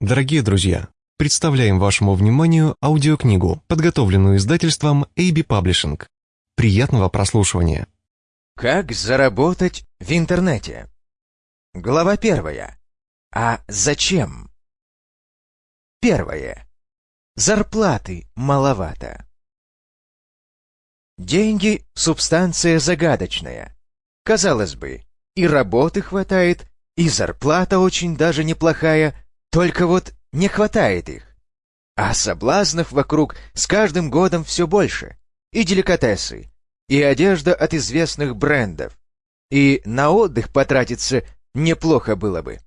Дорогие друзья, представляем вашему вниманию аудиокнигу, подготовленную издательством AB Publishing. Приятного прослушивания. Как заработать в интернете? Глава первая. А зачем? Первое. Зарплаты маловато. Деньги – субстанция загадочная. Казалось бы, и работы хватает, и зарплата очень даже неплохая – только вот не хватает их. А соблазнов вокруг с каждым годом все больше. И деликатесы, и одежда от известных брендов. И на отдых потратиться неплохо было бы.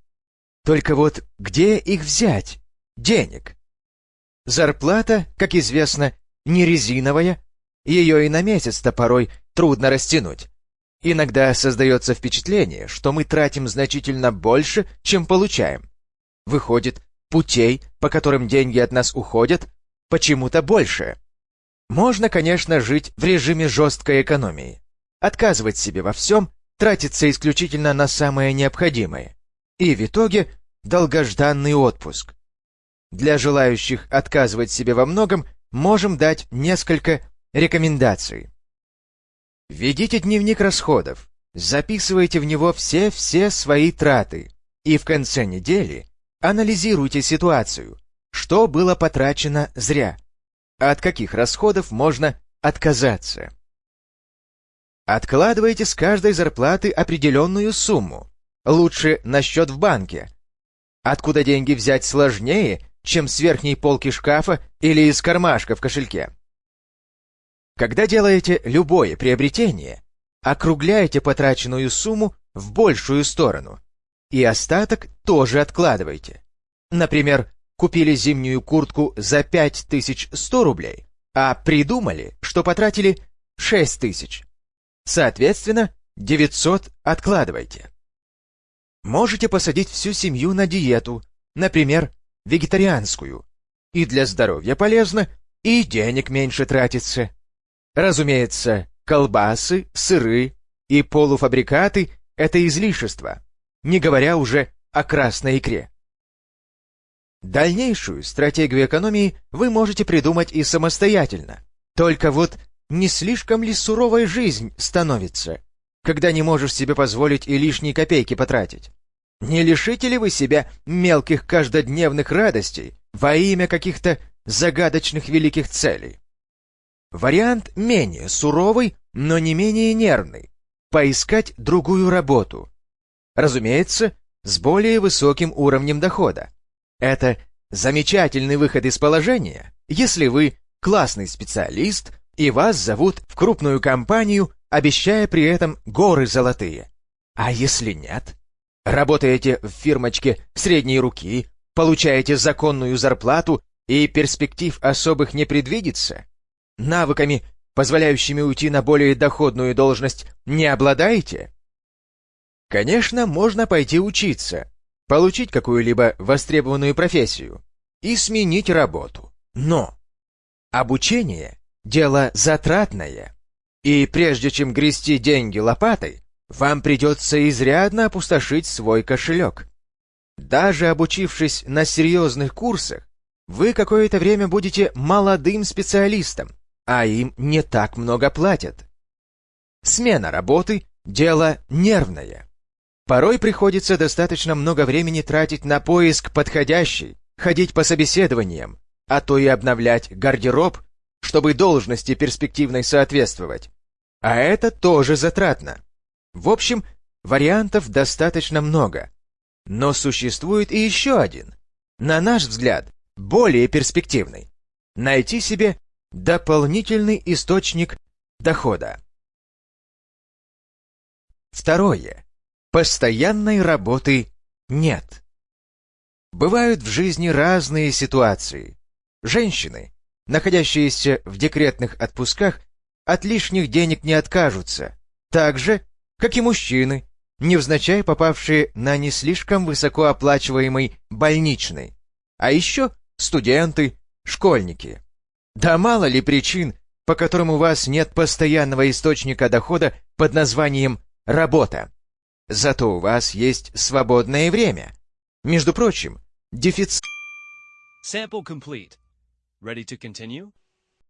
Только вот где их взять? Денег. Зарплата, как известно, не резиновая, ее и на месяц-то порой трудно растянуть. Иногда создается впечатление, что мы тратим значительно больше, чем получаем. Выходит, путей, по которым деньги от нас уходят, почему-то больше. Можно, конечно, жить в режиме жесткой экономии. Отказывать себе во всем, тратиться исключительно на самое необходимое. И в итоге долгожданный отпуск. Для желающих отказывать себе во многом можем дать несколько рекомендаций. Ведите дневник расходов, записывайте в него все-все свои траты, и в конце недели Анализируйте ситуацию. Что было потрачено зря? От каких расходов можно отказаться? Откладывайте с каждой зарплаты определенную сумму. Лучше на счет в банке. Откуда деньги взять сложнее, чем с верхней полки шкафа или из кармашка в кошельке. Когда делаете любое приобретение, округляйте потраченную сумму в большую сторону – и остаток тоже откладывайте. Например, купили зимнюю куртку за 5100 рублей, а придумали, что потратили 6000. Соответственно, 900 откладывайте. Можете посадить всю семью на диету, например, вегетарианскую. И для здоровья полезно, и денег меньше тратится. Разумеется, колбасы, сыры и полуфабрикаты – это излишество, не говоря уже о красной икре. Дальнейшую стратегию экономии вы можете придумать и самостоятельно. Только вот не слишком ли суровой жизнь становится, когда не можешь себе позволить и лишние копейки потратить? Не лишите ли вы себя мелких каждодневных радостей во имя каких-то загадочных великих целей? Вариант менее суровый, но не менее нервный. Поискать другую работу, Разумеется, с более высоким уровнем дохода. Это замечательный выход из положения, если вы классный специалист и вас зовут в крупную компанию, обещая при этом горы золотые. А если нет? Работаете в фирмочке средней руки, получаете законную зарплату и перспектив особых не предвидится? Навыками, позволяющими уйти на более доходную должность, не обладаете? Конечно, можно пойти учиться, получить какую-либо востребованную профессию и сменить работу. Но обучение – дело затратное, и прежде чем грести деньги лопатой, вам придется изрядно опустошить свой кошелек. Даже обучившись на серьезных курсах, вы какое-то время будете молодым специалистом, а им не так много платят. Смена работы – дело нервное. Порой приходится достаточно много времени тратить на поиск подходящей, ходить по собеседованиям, а то и обновлять гардероб, чтобы должности перспективной соответствовать. А это тоже затратно. В общем, вариантов достаточно много. Но существует и еще один, на наш взгляд, более перспективный. Найти себе дополнительный источник дохода. Второе. Постоянной работы нет. Бывают в жизни разные ситуации. Женщины, находящиеся в декретных отпусках, от лишних денег не откажутся, так же, как и мужчины, невзначай попавшие на не слишком высокооплачиваемый больничный, а еще студенты, школьники. Да мало ли причин, по которым у вас нет постоянного источника дохода под названием «работа». Зато у вас есть свободное время. Между прочим, дефицит Sample complete. Ready to continue?